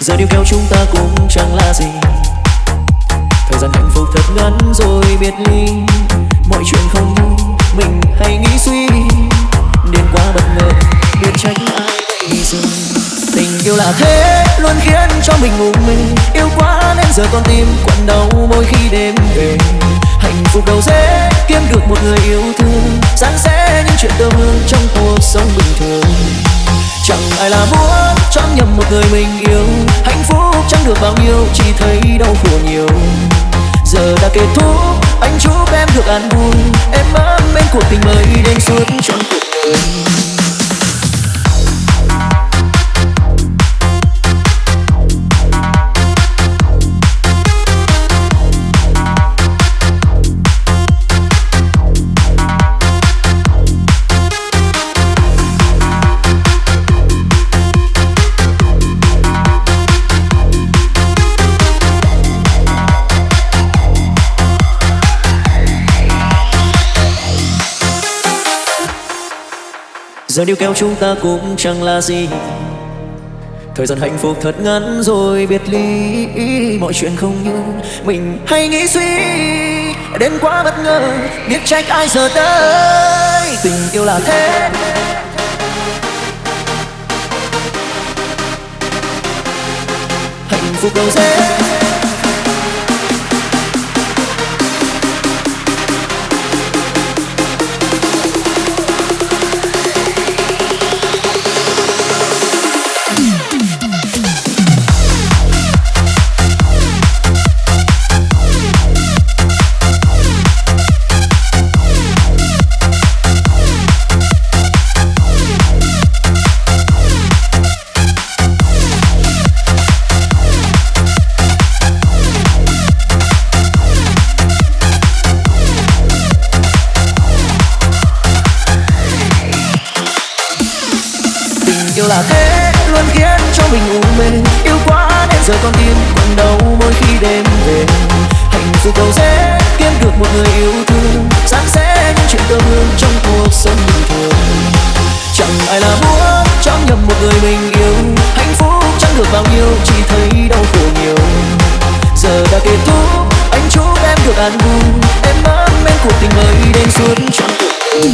giờ điều kéo chúng ta cũng chẳng là gì. Thời gian hạnh phúc thật ngắn rồi biệt ly. Mọi chuyện không như mình hay nghĩ suy đến quá bất ngờ, biết trách ai vậy giờ tình yêu là thế, luôn khiến cho mình ngủ mình yêu quá nên giờ con tim quặn đau mỗi khi đêm về. Hạnh phúc đâu dễ kiếm được một người yêu thương. Sáng sẽ những chuyện tơ hương trong cuộc sống bình thường. Chẳng ai là muốn chọn nhầm một người mình yêu chẳng được bao nhiêu, chỉ thấy đau khổ nhiều. Giờ đã kết thúc, anh chúc em được an vui, em ấm bên cuộc tình mới đến suốt trọn cuộc đời. Giờ điều kéo chúng ta cũng chẳng là gì. Thời gian hạnh phúc thật ngắn rồi, biệt ly, mọi chuyện không như mình hay nghĩ suy. Đến quá bất ngờ, biết trách ai giờ đây, tình yêu là thế. Hạnh phúc đâu dễ. Yêu là thế, luôn khiến cho mình u mê. Yêu quá nên giờ con tim còn đau mỗi khi đêm về. Hạnh phúc đâu dễ kiếm được một người yêu thương. Sáng sẽ những chuyện tương hương trong cuộc sống bình thường. Chẳng ai là muốn trong nhầm một người mình yêu. Hạnh phúc chẳng được bao nhiêu, chỉ thấy đau khổ nhiều. Giờ đã kết thúc, anh chúc em được an vui. Em ấm em cuộc tình mới đến suốt trọn cuộc đời.